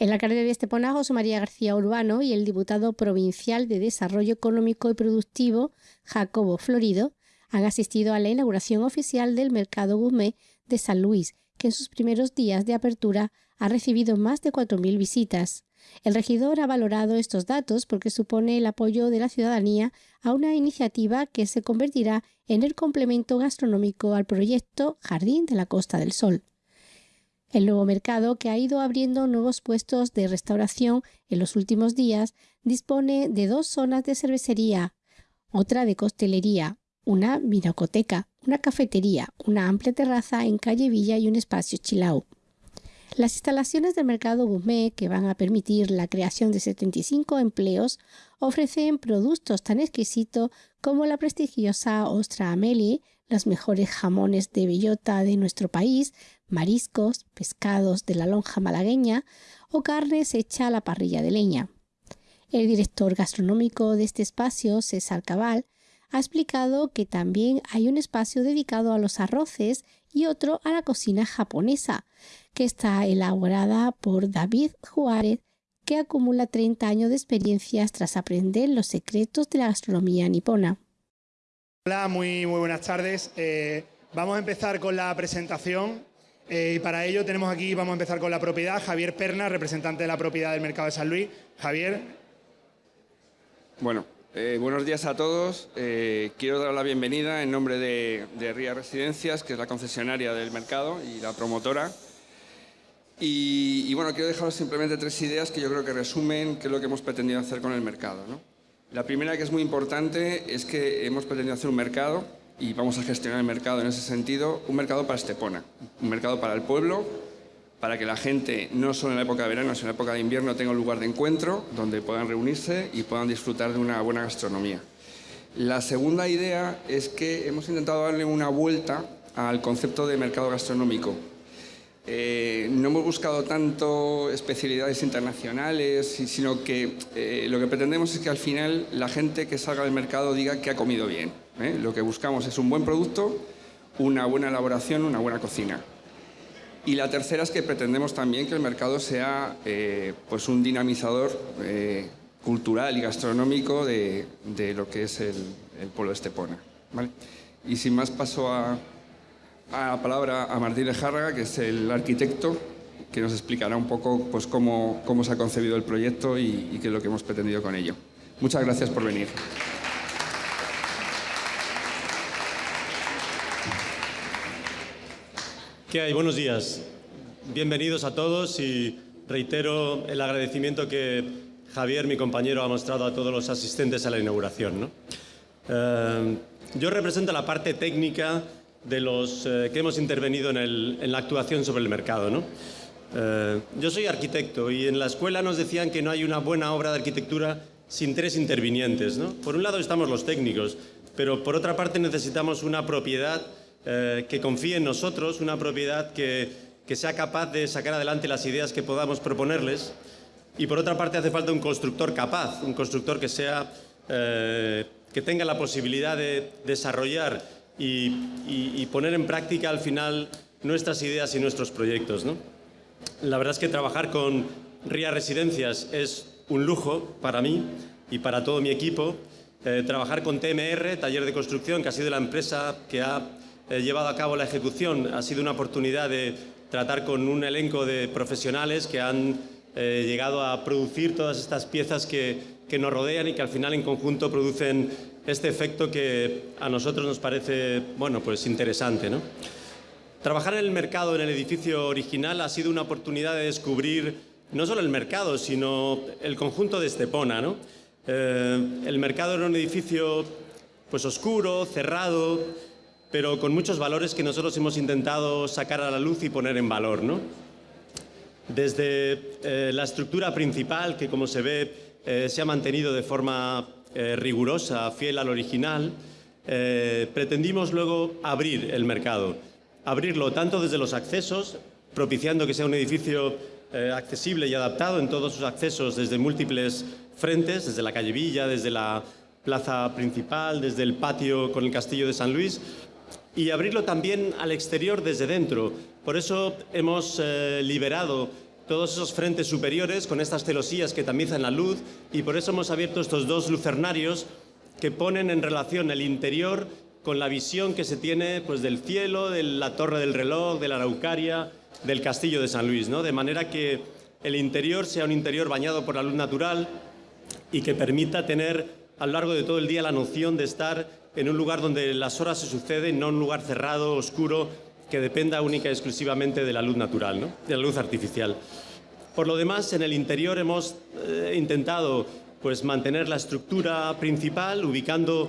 El alcalde de Estepona, José María García Urbano, y el diputado provincial de Desarrollo Económico y Productivo, Jacobo Florido, han asistido a la inauguración oficial del Mercado Gourmet de San Luis, que en sus primeros días de apertura ha recibido más de 4.000 visitas. El regidor ha valorado estos datos porque supone el apoyo de la ciudadanía a una iniciativa que se convertirá en el complemento gastronómico al proyecto Jardín de la Costa del Sol. El nuevo mercado, que ha ido abriendo nuevos puestos de restauración en los últimos días, dispone de dos zonas de cervecería, otra de costelería, una vinacoteca, una cafetería, una amplia terraza en calle Villa y un espacio chilau. Las instalaciones del mercado gourmet, que van a permitir la creación de 75 empleos, ofrecen productos tan exquisitos como la prestigiosa ostra Amelie, los mejores jamones de bellota de nuestro país, mariscos, pescados de la lonja malagueña o carnes hecha a la parrilla de leña. El director gastronómico de este espacio, César Cabal, ha explicado que también hay un espacio dedicado a los arroces y otro a la cocina japonesa, que está elaborada por David Juárez, que acumula 30 años de experiencias tras aprender los secretos de la gastronomía nipona. Hola, muy, buenas tardes. Eh, vamos a empezar con la presentación eh, y para ello tenemos aquí, vamos a empezar con la propiedad, Javier Perna, representante de la propiedad del Mercado de San Luis. Javier. Bueno, eh, buenos días a todos. quiero dar la bienvenida en nombre de, de RIA Residencias, que es la concesionaria del mercado y la promotora. Y, y, bueno, quiero dejaros simplemente tres ideas que yo creo que resumen qué es lo que hemos pretendido hacer con el mercado. ¿no? La primera, que es muy importante, es que hemos pretendido hacer un mercado y vamos a gestionar el mercado en ese sentido, un mercado para Estepona, un mercado para el pueblo, para que la gente, no solo en la época de verano, sino en la época de invierno, tenga un lugar de encuentro donde puedan reunirse y puedan disfrutar de una buena gastronomía. La segunda idea es que hemos intentado darle una vuelta al concepto de mercado gastronómico. Eh, no hemos buscado tanto especialidades internacionales, sino que eh, lo que pretendemos es que al final la gente que salga del mercado diga que ha comido bien. ¿eh? Lo que buscamos es un buen producto, una buena elaboración, una buena cocina. Y la tercera es que pretendemos también que el mercado sea pues un dinamizador cultural y gastronómico de, lo que es el, pueblo de Estepona. Y sin más paso a, a la palabra a Martín Lejárraga, que es el arquitecto, que nos explicará un poco pues, cómo, cómo se ha concebido el proyecto y, qué es lo que hemos pretendido con ello. Muchas gracias por venir. ¿Qué hay? Buenos días. Bienvenidos a todos y reitero el agradecimiento que Javier, mi compañero, ha mostrado a todos los asistentes a la inauguración. ¿no? Eh, yo represento la parte técnica de los eh, que hemos intervenido en, la actuación sobre el mercado. ¿no? Eh, yo soy arquitecto y en la escuela nos decían que no hay una buena obra de arquitectura sin tres intervinientes. ¿no? Por un lado estamos los técnicos, pero por otra parte necesitamos una propiedad eh, que confíe en nosotros, una propiedad que, sea capaz de sacar adelante las ideas que podamos proponerles y por otra parte hace falta un constructor capaz, un constructor que sea que tenga la posibilidad de desarrollar y, poner en práctica al final nuestras ideas y nuestros proyectos. ¿no? La verdad es que trabajar con RIA Residencias es un lujo para mí y para todo mi equipo. Eh, trabajar con TMR, Taller de Construcción, que ha sido la empresa que ha eh, llevado a cabo la ejecución, ha sido una oportunidad de tratar con un elenco de profesionales que han eh, llegado a producir todas estas piezas que, nos rodean y que al final en conjunto producen este efecto que a nosotros nos parece bueno, pues interesante. ¿no? Trabajar en el mercado, en el edificio original, ha sido una oportunidad de descubrir no solo el mercado, sino el conjunto de Estepona. ¿no? Eh, el mercado era un edificio pues, oscuro, cerrado, pero con muchos valores que nosotros hemos intentado sacar a la luz y poner en valor. ¿no? Desde eh, la estructura principal, que como se ve eh, se ha mantenido de forma eh, rigurosa, fiel al original, pretendimos luego abrir el mercado. Abrirlo tanto desde los accesos, propiciando que sea un edificio accesible y adaptado en todos sus accesos desde múltiples frentes, desde la calle Villa, desde la plaza principal, desde el patio con el castillo de San Luis, y abrirlo también al exterior desde dentro. Por eso hemos liberado todos esos frentes superiores con estas celosías que tamizan la luz y por eso hemos abierto estos dos lucernarios que ponen en relación el interior con la visión que se tiene pues, del cielo, de la torre del reloj, de la Araucaria, del castillo de San Luis, ¿no? de manera que el interior sea un interior bañado por la luz natural y que permita tener a lo largo de todo el día la noción de estar en un lugar donde las horas se suceden, no en un lugar cerrado, oscuro, que dependa única y exclusivamente de la luz natural, ¿no? de la luz artificial. Por lo demás, en el interior hemos eh, intentado pues, mantener la estructura principal, ubicando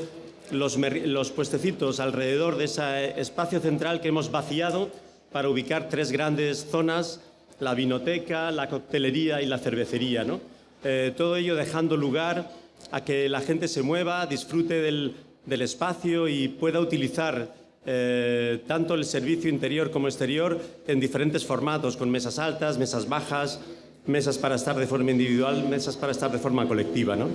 los, los puestecitos alrededor de ese espacio central que hemos vaciado para ubicar tres grandes zonas, la vinoteca, la coctelería y la cervecería. ¿no? Eh, todo ello dejando lugar a que la gente se mueva, disfrute del, del espacio y pueda utilizar eh, tanto el servicio interior como exterior en diferentes formatos, con mesas altas, mesas bajas, mesas para estar de forma individual, mesas para estar de forma colectiva. ¿no?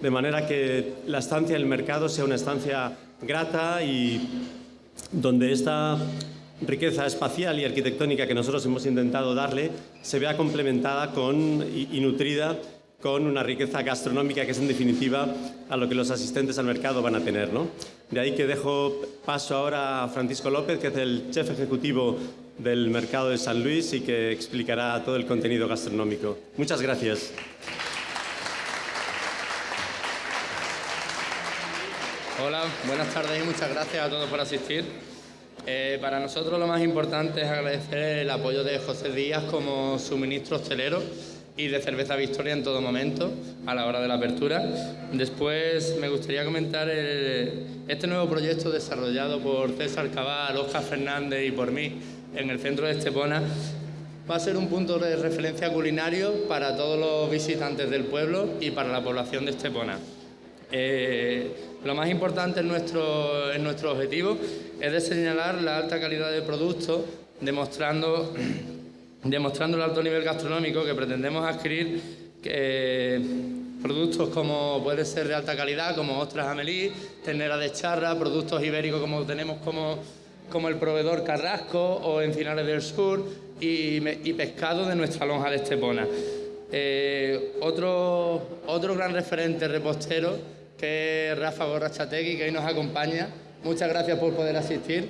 De manera que la estancia en el mercado sea una estancia grata y donde esta riqueza espacial y arquitectónica que nosotros hemos intentado darle se vea complementada con, y nutrida con una riqueza gastronómica que es en definitiva a lo que los asistentes al mercado van a tener. ¿no? De ahí que dejo paso ahora a Francisco López, que es el chef ejecutivo del mercado de San Luis y que explicará todo el contenido gastronómico. Muchas gracias. Hola, buenas tardes y muchas gracias a todos por asistir. Eh, para nosotros lo más importante es agradecer el apoyo de José Díaz como suministro hostelero y de cerveza Victoria en todo momento a la hora de la apertura. Después me gustaría comentar este nuevo proyecto desarrollado por César Cabal, Oscar Fernández y por mí en el centro de Estepona. Va a ser un punto de referencia culinario para todos los visitantes del pueblo y para la población de Estepona. Eh, lo más importante en nuestro, en nuestro objetivo es de señalar la alta calidad del producto, demostrando demostrando el alto nivel gastronómico que pretendemos adquirir productos como puede ser de alta calidad, como ostras amelí, ternera de charra, productos ibéricos como tenemos como, como el proveedor Carrasco o Encinares del Sur y, pescado de nuestra lonja de Estepona. Eh, otro, otro gran referente repostero que es Rafa Gorrachategui, que hoy nos acompaña. Muchas gracias por poder asistir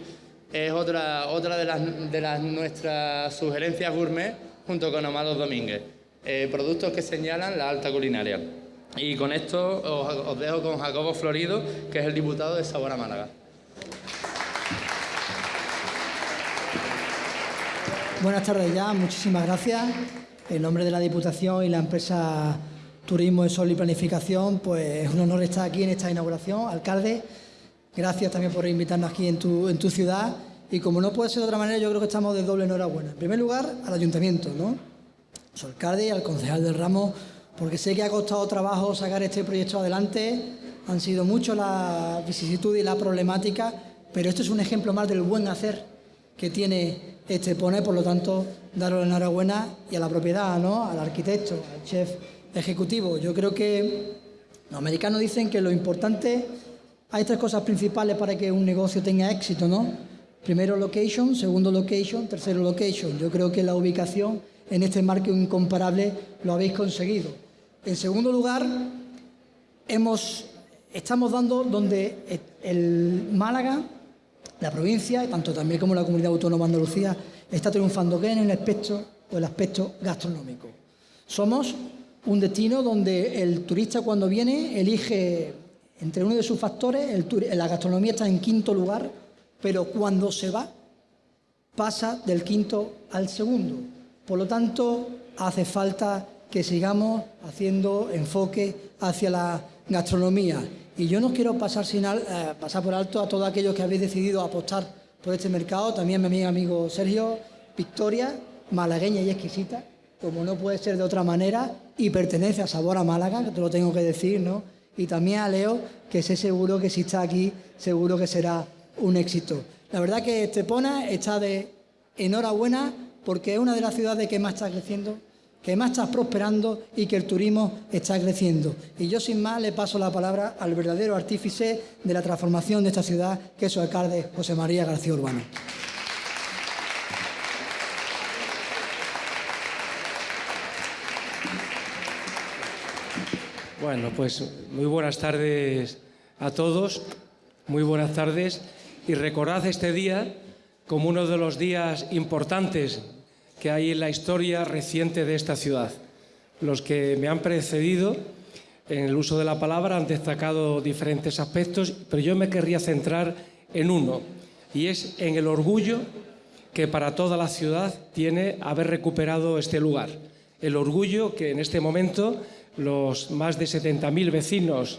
es otra, otra de, las, de las nuestras sugerencias gourmet junto con Amados Domínguez. Eh, productos que señalan la alta culinaria. Y con esto os, dejo con Jacobo Florido, que es el diputado de Sabor Málaga. Buenas tardes ya, muchísimas gracias. En nombre de la Diputación y la empresa Turismo de Sol y Planificación, pues es un honor estar aquí en esta inauguración. Alcalde, Gracias también por invitarnos aquí en tu, en tu ciudad. Y como no puede ser de otra manera, yo creo que estamos de doble enhorabuena. En primer lugar, al ayuntamiento, ¿no? A su alcalde y al concejal del ramo, porque sé que ha costado trabajo sacar este proyecto adelante. Han sido mucho la vicisitud y la problemática, pero esto es un ejemplo más del buen hacer que tiene este PONE, por lo tanto, daros la enhorabuena y a la propiedad, ¿no? Al arquitecto, al chef ejecutivo. Yo creo que los americanos dicen que lo importante hay tres cosas principales para que un negocio tenga éxito, ¿no? Primero location, segundo location, tercero location. Yo creo que la ubicación en este marco incomparable lo habéis conseguido. En segundo lugar, estamos dando donde el Málaga, la provincia, tanto también como la comunidad autónoma de Andalucía, está triunfando que en el aspecto o el aspecto gastronómico. Somos un destino donde el turista cuando viene elige entre uno de sus factores, la gastronomía está en quinto lugar, pero cuando se va, pasa del quinto al segundo. Por lo tanto, hace falta que sigamos haciendo enfoque hacia la gastronomía. Y yo no quiero pasar, eh, pasar por alto a todos aquellos que habéis decidido apostar por este mercado, también mi amigo Sergio, Victoria, malagueña y exquisita, como no puede ser de otra manera, y pertenece a Sabor a Málaga, que te lo tengo que decir, ¿no? Y también a Leo, que sé seguro que si está aquí, seguro que será un éxito. La verdad que Estepona está de enhorabuena porque es una de las ciudades que más está creciendo, que más está prosperando y que el turismo está creciendo. Y yo sin más le paso la palabra al verdadero artífice de la transformación de esta ciudad, que es su alcalde José María García Urbano. Bueno, pues muy buenas tardes a todos, muy buenas tardes y recordad este día como uno de los días importantes que hay en la historia reciente de esta ciudad. Los que me han precedido en el uso de la palabra han destacado diferentes aspectos, pero yo me querría centrar en uno, y es en el orgullo que para toda la ciudad tiene haber recuperado este lugar. El orgullo que en este momento los más de 70.000 vecinos,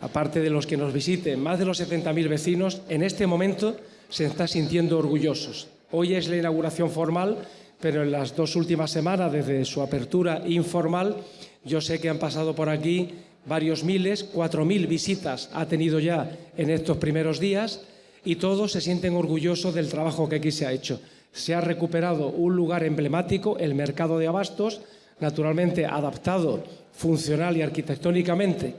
aparte de los que nos visiten, más de los 70.000 vecinos, en este momento se están sintiendo orgullosos. Hoy es la inauguración formal, pero en las dos últimas semanas, desde su apertura informal, yo sé que han pasado por aquí varios miles, cuatro mil visitas ha tenido ya en estos primeros días y todos se sienten orgullosos del trabajo que aquí se ha hecho. Se ha recuperado un lugar emblemático, el mercado de abastos, naturalmente adaptado funcional y arquitectónicamente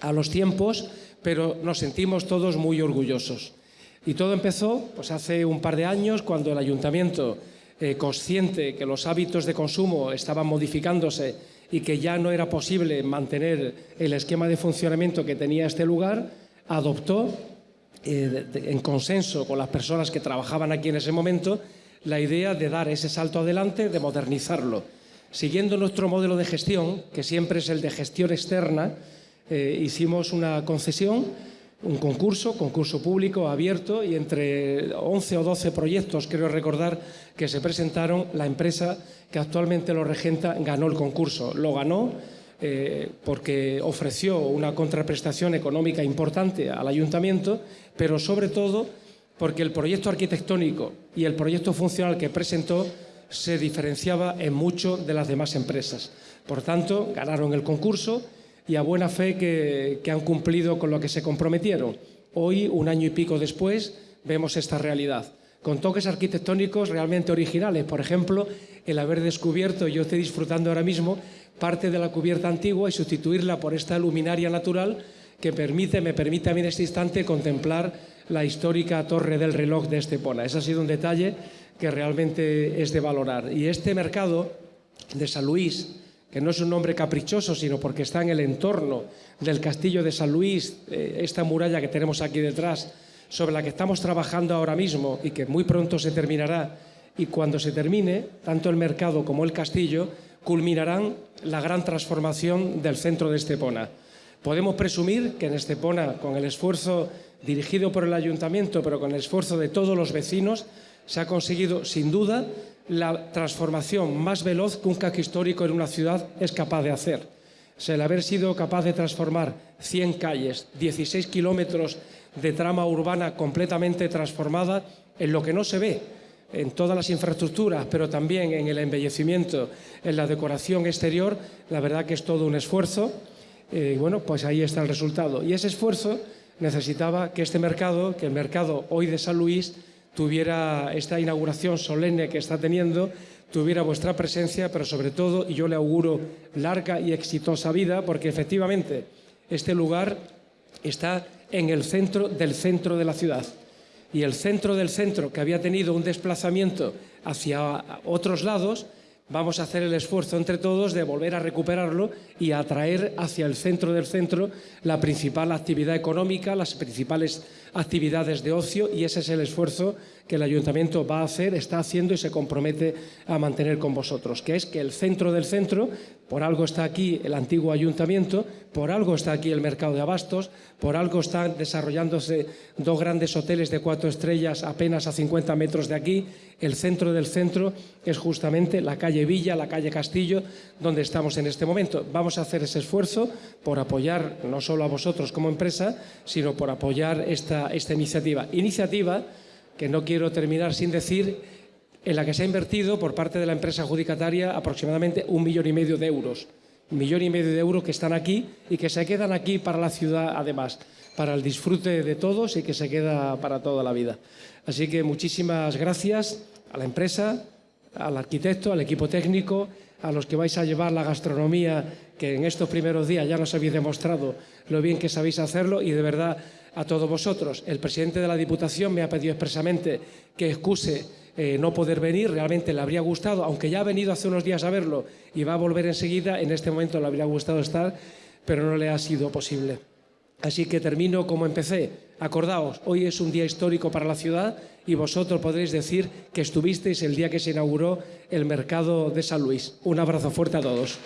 a los tiempos, pero nos sentimos todos muy orgullosos. Y todo empezó pues, hace un par de años cuando el ayuntamiento, eh, consciente que los hábitos de consumo estaban modificándose y que ya no era posible mantener el esquema de funcionamiento que tenía este lugar, adoptó, eh, en consenso con las personas que trabajaban aquí en ese momento, la idea de dar ese salto adelante, de modernizarlo. Siguiendo nuestro modelo de gestión, que siempre es el de gestión externa, eh, hicimos una concesión, un concurso, concurso público abierto y entre 11 o 12 proyectos, creo recordar, que se presentaron, la empresa que actualmente lo regenta ganó el concurso. Lo ganó eh, porque ofreció una contraprestación económica importante al ayuntamiento, pero sobre todo porque el proyecto arquitectónico y el proyecto funcional que presentó se diferenciaba en mucho de las demás empresas. Por tanto, ganaron el concurso y a buena fe que, han cumplido con lo que se comprometieron. Hoy, un año y pico después, vemos esta realidad con toques arquitectónicos realmente originales. Por ejemplo, el haber descubierto, yo estoy disfrutando ahora mismo, parte de la cubierta antigua y sustituirla por esta luminaria natural que permite, me permite a mí en este instante contemplar la histórica torre del reloj de Estepona. Ese ha sido un detalle que realmente es de valorar. Y este mercado de San Luis, que no es un nombre caprichoso, sino porque está en el entorno del castillo de San Luis, eh, esta muralla que tenemos aquí detrás, sobre la que estamos trabajando ahora mismo y que muy pronto se terminará, y cuando se termine, tanto el mercado como el castillo culminarán la gran transformación del centro de Estepona. Podemos presumir que en Estepona, con el esfuerzo dirigido por el ayuntamiento, pero con el esfuerzo de todos los vecinos, se ha conseguido, sin duda, la transformación más veloz que un casco histórico en una ciudad es capaz de hacer. el haber sido capaz de transformar 100 calles, 16 kilómetros de trama urbana completamente transformada en lo que no se ve, en todas las infraestructuras, pero también en el embellecimiento, en la decoración exterior, la verdad que es todo un esfuerzo. Eh, bueno, pues ahí está el resultado. Y ese esfuerzo necesitaba que este mercado, que el mercado hoy de San Luis, tuviera esta inauguración solemne que está teniendo, tuviera vuestra presencia, pero sobre todo, y yo le auguro larga y exitosa vida, porque efectivamente este lugar está en el centro del centro de la ciudad. Y el centro del centro, que había tenido un desplazamiento hacia otros lados, vamos a hacer el esfuerzo entre todos de volver a recuperarlo y atraer hacia el centro del centro la principal actividad económica, las principales actividades de ocio y ese es el esfuerzo que el ayuntamiento va a hacer, está haciendo y se compromete a mantener con vosotros, que es que el centro del centro, por algo está aquí el antiguo ayuntamiento, por algo está aquí el mercado de abastos, por algo están desarrollándose dos grandes hoteles de cuatro estrellas apenas a 50 metros de aquí, el centro del centro es justamente la calle Villa, la calle Castillo, donde estamos en este momento. Vamos a hacer ese esfuerzo por apoyar no solo a vosotros como empresa, sino por apoyar esta, esta iniciativa. Iniciativa que no quiero terminar sin decir, en la que se ha invertido por parte de la empresa adjudicataria aproximadamente un millón y medio de euros. Un millón y medio de euros que están aquí y que se quedan aquí para la ciudad, además, para el disfrute de todos y que se queda para toda la vida. Así que muchísimas gracias a la empresa, al arquitecto, al equipo técnico, a los que vais a llevar la gastronomía, que en estos primeros días ya nos habéis demostrado lo bien que sabéis hacerlo y de verdad a todos vosotros. El presidente de la Diputación me ha pedido expresamente que excuse eh, no poder venir, realmente le habría gustado, aunque ya ha venido hace unos días a verlo y va a volver enseguida, en este momento le habría gustado estar, pero no le ha sido posible. Así que termino como empecé. Acordaos, hoy es un día histórico para la ciudad y vosotros podréis decir que estuvisteis el día que se inauguró el mercado de San Luis. Un abrazo fuerte a todos.